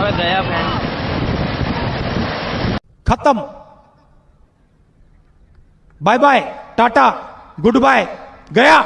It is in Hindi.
मैं गया खत्म। Bye bye tata good bye गया।